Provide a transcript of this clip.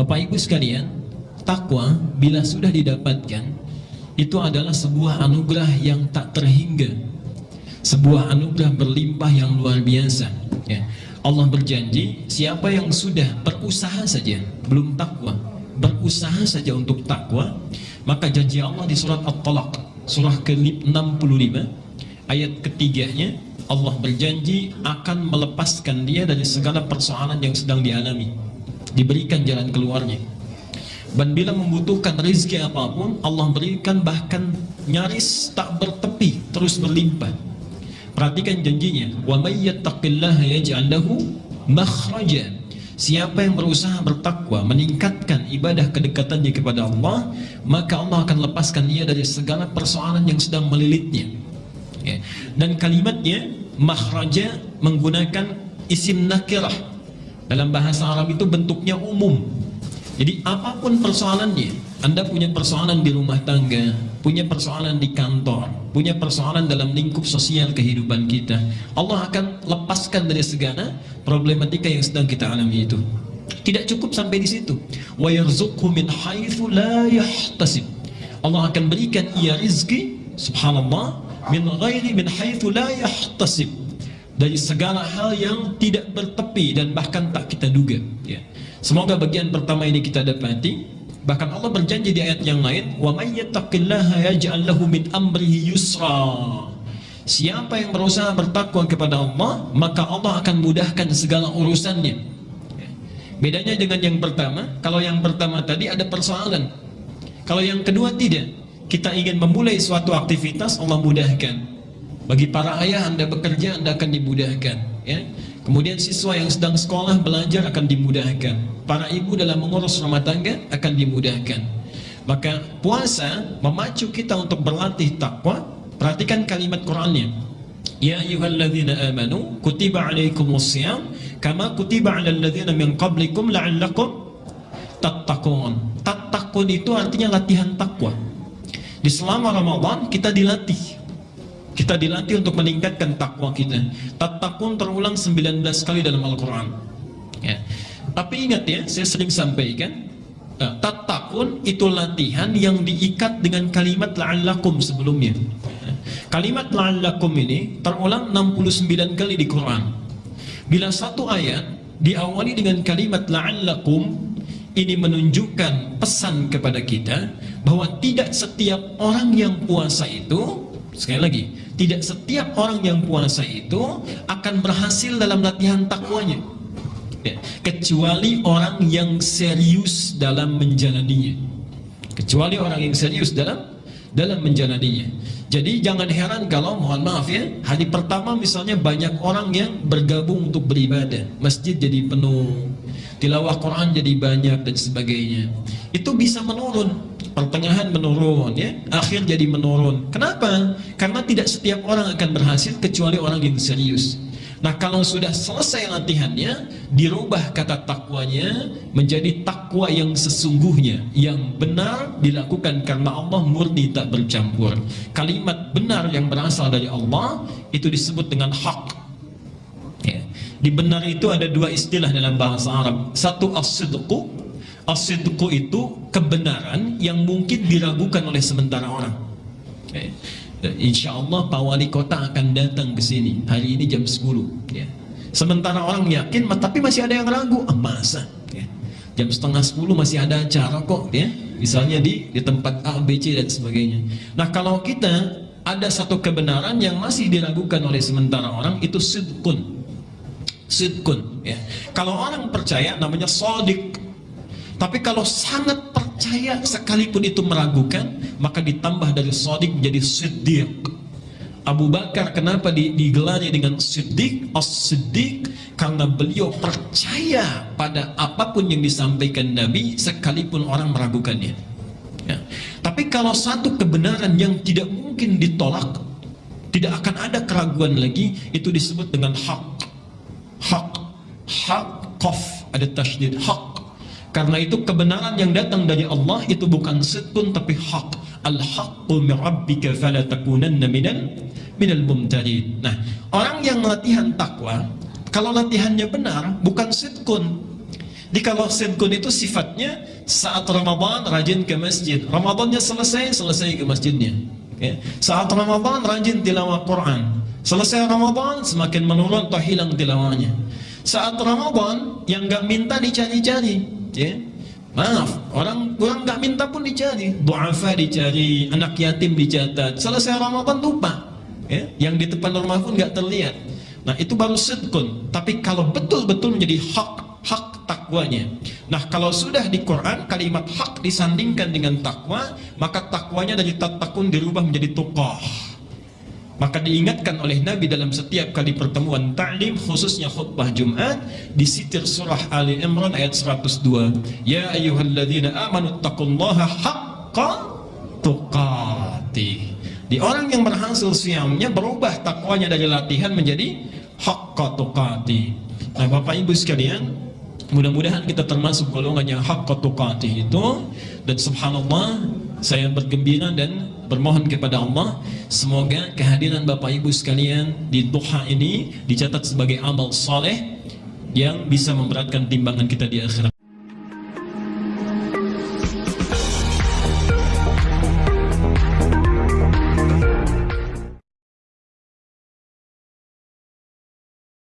Bapak Ibu sekalian, takwa bila sudah didapatkan itu adalah sebuah anugerah yang tak terhingga. Sebuah anugerah berlimpah yang luar biasa, ya. Allah berjanji, siapa yang sudah berusaha saja belum takwa, berusaha saja untuk takwa, maka janji Allah di surat At-Talaq, surah ke-65 ayat ketiganya Allah berjanji akan melepaskan dia dari segala persoalan yang sedang dialami, diberikan jalan keluarnya. Dan bila membutuhkan rezeki apapun, Allah berikan bahkan nyaris tak bertepi, terus berlimpah. Perhatikan janjinya, wa may yattaqillaha yaj'al lahu makhraja. Siapa yang berusaha bertakwa, meningkatkan ibadah kedekatannya kepada Allah, maka Allah akan lepaskan dia dari segala persoalan yang sedang melilitnya. Ya. Dan kalimatnya makhraja menggunakan isim nakirah. Dalam bahasa Arab itu bentuknya umum, jadi apa pun persoalannya, Anda punya persoalan di rumah tangga, punya persoalan di kantor, punya persoalan dalam lingkup sosial kehidupan kita, Allah akan lepaskan dari segala problematika yang sedang kita alami itu. Tidak cukup sampai di situ. Wa min la yahtasib. Allah akan berikan ia rizki, subhanallah, min ghairi min la yahtasib. Dari segala hal yang tidak bertepi dan bahkan tak kita duga. Ya. Semoga bagian pertama ini kita dapati. Bahkan Allah berjanji di ayat yang lain, "Wa may yattaqillaha yaj'al lahu min amrihi yusra." Siapa yang berusaha bertakwa kepada Allah, maka Allah akan mudahkan segala urusannya. Bedanya dengan yang pertama, kalau yang pertama tadi ada persoalan. Kalau yang kedua tidak. Kita ingin memulai suatu aktivitas, Allah mudahkan. Bagi para ayah Anda bekerja, Anda akan dimudahkan, ya. Kemudian siswa yang sedang sekolah belajar akan dimudahkan. Para ibu dalam mengurus rumah tangga akan dimudahkan. Maka puasa memacu kita untuk berlatih takwa. Perhatikan kalimat Qur'annya. Ya ayyuhalladzina amanu kutiba alaikumus siyam kama kutiba alal ladzina min qablikum la'allakum tattaqun. Tattaqun itu artinya latihan takwa. Di selama Ramadan kita dilatih kita dilatih untuk meningkatkan takwa kita. Tatakun terulang 19 kali dalam Al-Quran. Ya. Tapi ingat ya, saya sering sampaikan, uh, tatakun itu latihan yang diikat dengan kalimat la'allakum sebelumnya. Ya. Kalimat la'allakum ini terulang 69 kali di Quran. Bila satu ayat diawali dengan kalimat la'allakum, ini menunjukkan pesan kepada kita bahwa tidak setiap orang yang puasa itu sekali lagi tidak setiap orang yang puasa itu akan berhasil dalam latihan takwanya. Ya, kecuali orang yang serius dalam menjalaninya. Kecuali orang yang serius dalam dalam menjalaninya. Jadi jangan heran kalau mohon maaf ya, hari pertama misalnya banyak orang yang bergabung untuk beribadah, masjid jadi penuh, tilawah Quran jadi banyak dan sebagainya. Itu bisa menurun pertengahan menurun ya. Akhir jadi menurun. Kenapa? Karena tidak setiap orang akan berhasil kecuali orang yang serius. Nah kalau sudah selesai latihannya dirubah kata takwanya menjadi takwa yang sesungguhnya yang benar dilakukan karena Allah murni tak bercampur. Kalimat benar yang berasal dari Allah itu disebut dengan hak. Ya. di benar itu ada dua istilah dalam bahasa Arab. Satu as-sidqu Asidku itu kebenaran yang mungkin diragukan oleh sementara orang. Okay. Insya Allah Pak Wali Kota akan datang ke sini hari ini jam 10. Ya. Sementara orang yakin, tapi masih ada yang ragu. Ah, masa? Ya. Jam setengah 10 masih ada acara kok, ya. Misalnya di di tempat A, B, C dan sebagainya. Nah kalau kita ada satu kebenaran yang masih diragukan oleh sementara orang itu sidkun. Sidkun. Ya. Kalau orang percaya namanya sodik tapi kalau sangat percaya sekalipun itu meragukan, maka ditambah dari sodik menjadi siddiq. Abu Bakar kenapa digelari dengan siddiq? As-siddiq karena beliau percaya pada apa pun yang disampaikan Nabi sekalipun orang meragukannya. Ya. Tapi kalau satu kebenaran yang tidak mungkin ditolak, tidak akan ada keraguan lagi, itu disebut dengan hak. Hak, hak, kof, ada tasydid, hak karena itu kebenaran yang datang dari Allah itu bukan sidqun tapi hak. Al-haqqu min rabbika fala takunanna minal minal mumtarin. Nah, orang yang latihan takwa, kalau latihannya benar bukan sidqun. Jadi kalau sidqun itu sifatnya saat Ramadan rajin ke masjid. Ramadannya selesai, selesai ke masjidnya. Ya. Saat Ramadan rajin tilawah Quran. Selesai Ramadan semakin menurun atau hilang tilawahnya. Saat Ramadan yang nggak minta dicari-cari, ya. Maaf, orang orang nggak minta pun dicari, duafa dicari, anak yatim dicatat. Selesai Ramadan lupa, ya. Yang di depan rumah pun nggak terlihat. Nah itu baru sidqun. Tapi kalau betul-betul menjadi hak hak takwanya. Nah kalau sudah di Quran kalimat hak disandingkan dengan takwa, maka takwanya dari tatakun dirubah menjadi tuqah. Maka diingatkan oleh Nabi dalam setiap kali pertemuan ta'lim khususnya khutbah Jumat di sitir surah Ali Imran ayat 102. Ya ayyuhalladzina amanu taqullaha haqqa tuqatih. Di orang yang berhasil siamnya berubah takwanya dari latihan menjadi haqqa tuqatih. Nah, Bapak Ibu sekalian, Mudah-mudahan kita termasuk golongan yang hak tukatih itu dan subhanallah saya bergembira dan bermohon kepada Allah semoga kehadiran Bapak Ibu sekalian di duha ini dicatat sebagai amal soleh yang bisa memberatkan timbangan kita di akhirat.